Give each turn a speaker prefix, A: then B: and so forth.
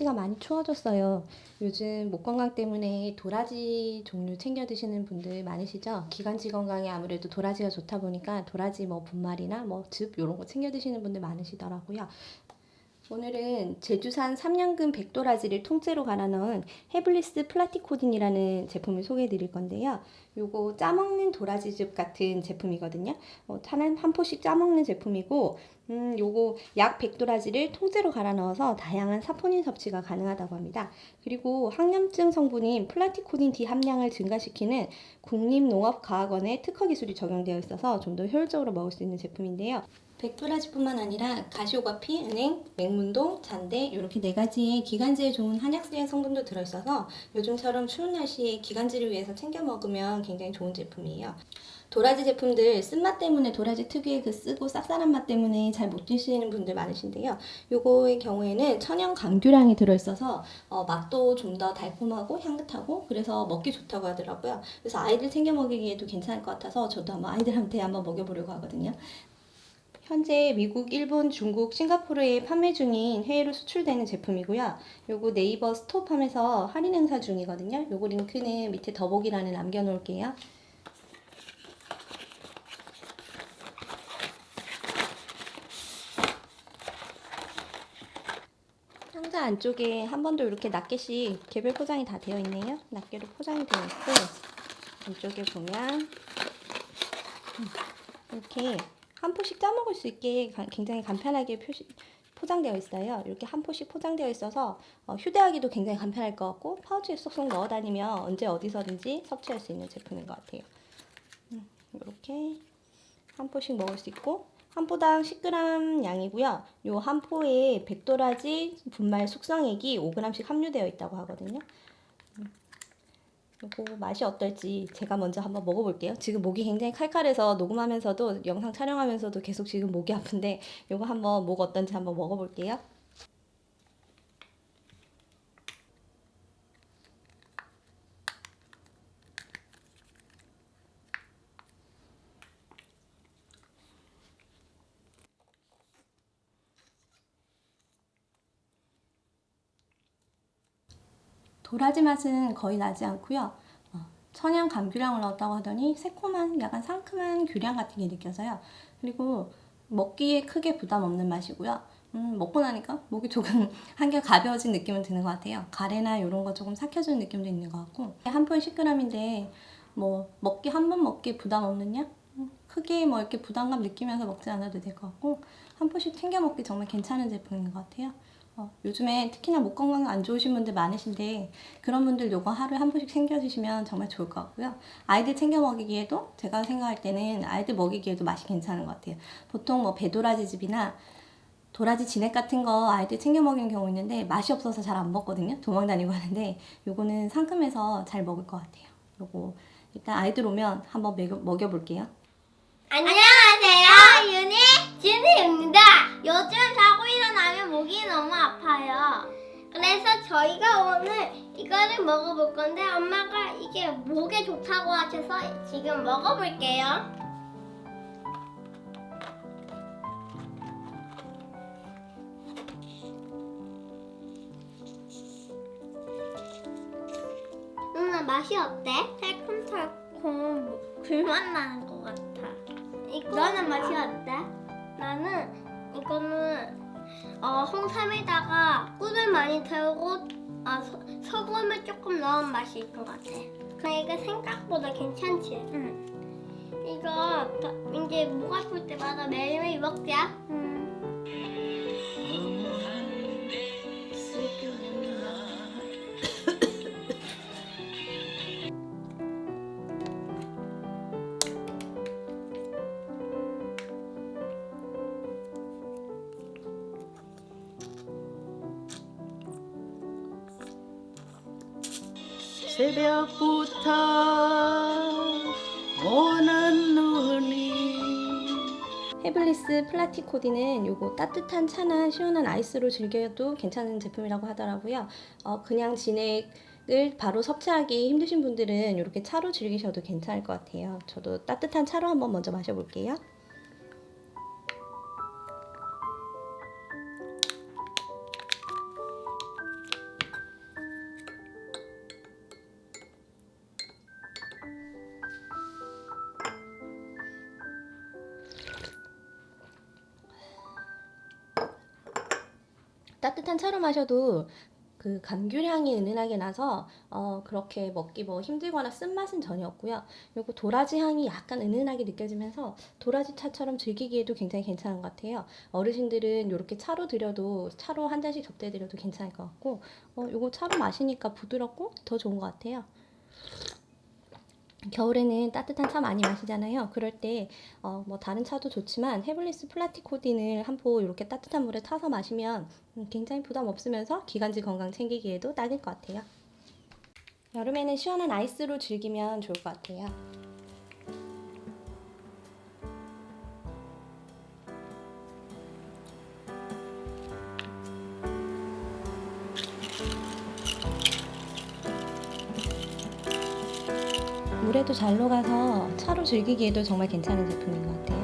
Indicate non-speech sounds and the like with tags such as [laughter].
A: 날씨가 많이 추워졌어요. 요즘 목 건강 때문에 도라지 종류 챙겨 드시는 분들 많으시죠? 기관지 건강에 아무래도 도라지가 좋다 보니까 도라지 뭐 분말이나 뭐 즙 이런 거 챙겨 드시는 분들 많으시더라고요. 오늘은 제주산 3년근 백도라지를 통째로 갈아 넣은 헤블리스 플라티코딘이라는 제품을 소개해 드릴 건데요. 요거 짜먹는 도라지즙 같은 제품이거든요. 어, 한, 한 포씩 짜먹는 제품이고 음, 요거 약 백도라지를 통째로 갈아 넣어서 다양한 사포닌 섭취가 가능하다고 합니다. 그리고 항염증 성분인 플라티코딘 D 함량을 증가시키는 국립농업과학원의 특허 기술이 적용되어 있어서 좀 더 효율적으로 먹을 수 있는 제품인데요. 백도라지뿐만 아니라 가시오가피, 은행, 맹문동, 잔대 이렇게 네 가지의 기관지에 좋은 한약수의 성분도 들어있어서 요즘처럼 추운 날씨에 기관지를 위해서 챙겨 먹으면 굉장히 좋은 제품이에요. 도라지 제품들 쓴맛 때문에 도라지 특유의 그 쓰고 쌉쌀한 맛 때문에 잘 못 드시는 분들 많으신데요. 요거의 경우에는 천연 감귤향이 들어있어서 어, 맛도 좀 더 달콤하고 향긋하고 그래서 먹기 좋다고 하더라고요. 그래서 아이들 챙겨 먹이기에도 괜찮을 것 같아서 저도 한번 아이들한테 한번 먹여보려고 하거든요. 현재 미국, 일본, 중국, 싱가포르에 판매 중인 해외로 수출되는 제품이고요. 요거 네이버 스톱함에서 할인 행사 중이거든요. 요거 링크는 밑에 더보기란에 남겨놓을게요. 상자 안쪽에 한 번도 이렇게 낱개씩 개별 포장이 다 되어 있네요. 낱개로 포장이 되어 있고 안쪽에 보면 이렇게 한 포씩 짜 먹을 수 있게 굉장히 간편하게 표시, 포장되어 있어요. 이렇게 한 포씩 포장되어 있어서 어, 휴대하기도 굉장히 간편할 것 같고 파우치에 쏙쏙 넣어 다니면 언제 어디서든지 섭취할 수 있는 제품인 것 같아요. 음, 이렇게 한 포씩 먹을 수 있고 한 포당 10g 양이고요. 요 한 포에 백도라지 분말 숙성액이 5g씩 함유되어 있다고 하거든요. 요거 맛이 어떨지 제가 먼저 한번 먹어볼게요. 지금 목이 굉장히 칼칼해서 녹음하면서도 영상 촬영하면서도 계속 지금 목이 아픈데 요거 한번 목 어떤지 한번 먹어볼게요. 도라지 맛은 거의 나지 않고요. 어, 천연 감귤향을 넣었다고 하더니 새콤한 약간 상큼한 귤향 같은 게 느껴져요. 그리고 먹기에 크게 부담 없는 맛이고요. 음, 먹고 나니까 목이 조금 [laughs] 한결 가벼워진 느낌은 드는 것 같아요. 가래나 이런 거 조금 삭혀주는 느낌도 있는 것 같고 한푼 10g인데 뭐 먹기 한 번 먹기 부담 없느냐? 음, 크게 뭐 이렇게 부담감 느끼면서 먹지 않아도 될 것 같고 한 푼씩 챙겨 먹기 정말 괜찮은 제품인 것 같아요. 어, 요즘에 특히나 목 건강 안 좋으신 분들 많으신데 그런 분들 요거 하루에 한 번씩 챙겨주시면 정말 좋을 것 같고요. 아이들 챙겨 먹이기에도 제가 생각할 때는 아이들 먹이기에도 맛이 괜찮은 것 같아요. 보통 뭐 배도라지즙이나 도라지 진액 같은 거 아이들 챙겨 먹이는 경우 있는데 맛이 없어서 잘 안 먹거든요. 도망 다니고 하는데 요거는 상큼해서 잘 먹을 것 같아요. 요거 일단 아이들 오면 한번 먹여, 먹여볼게요.
B: 안녕하세요. 윤희 진희입니다. 요즘 일어나면 목이 너무 아파요. 그래서 저희가 오늘 이거를 먹어볼 건데 엄마가 이게 목에 좋다고 하셔서 지금 먹어볼게요. 누나 맛이 어때? 달콤달콤 굴맛 나는 것 같아. 이거 너는 맛이 어때? 나는 이거는 어, 홍삼에다가 꿀을 많이 태우고 아, 소, 소금을 조금 넣은 맛일 것 같아. 근데 이거 생각보다 괜찮지? 응. 이거 다- 이제 목 아플 때마다 매일매일 먹자. 응.
C: 새벽부터 오는 눈이
A: 헤블리스 플라티코디는 요거 따뜻한 차나 시원한 아이스로 즐겨도 괜찮은 제품이라고 하더라고요. 어, 그냥 진액을 바로 섭취하기 힘드신 분들은 이렇게 차로 즐기셔도 괜찮을 것 같아요. 저도 따뜻한 차로 한번 먼저 마셔볼게요. 따뜻한 차로 마셔도 그 감귤향이 은은하게 나서 어, 그렇게 먹기 뭐 힘들거나 쓴맛은 전혀 없고요. 그리고 도라지 향이 약간 은은하게 느껴지면서 도라지 차처럼 즐기기에도 굉장히 괜찮은 것 같아요. 어르신들은 이렇게 차로 드려도 차로 한 잔씩 접대 드려도 괜찮을 것 같고 어, 요거 차로 마시니까 부드럽고 더 좋은 것 같아요. 겨울에는 따뜻한 차 많이 마시잖아요. 그럴 때, 어, 뭐, 다른 차도 좋지만, 헤블리스 플라티코딘을 한 포 이렇게 따뜻한 물에 타서 마시면 음, 굉장히 부담 없으면서 기관지 건강 챙기기에도 딱일 것 같아요. 여름에는 시원한 아이스로 즐기면 좋을 것 같아요. 물에도 잘 녹아서 차로 즐기기에도 정말 괜찮은 제품인 것 같아요.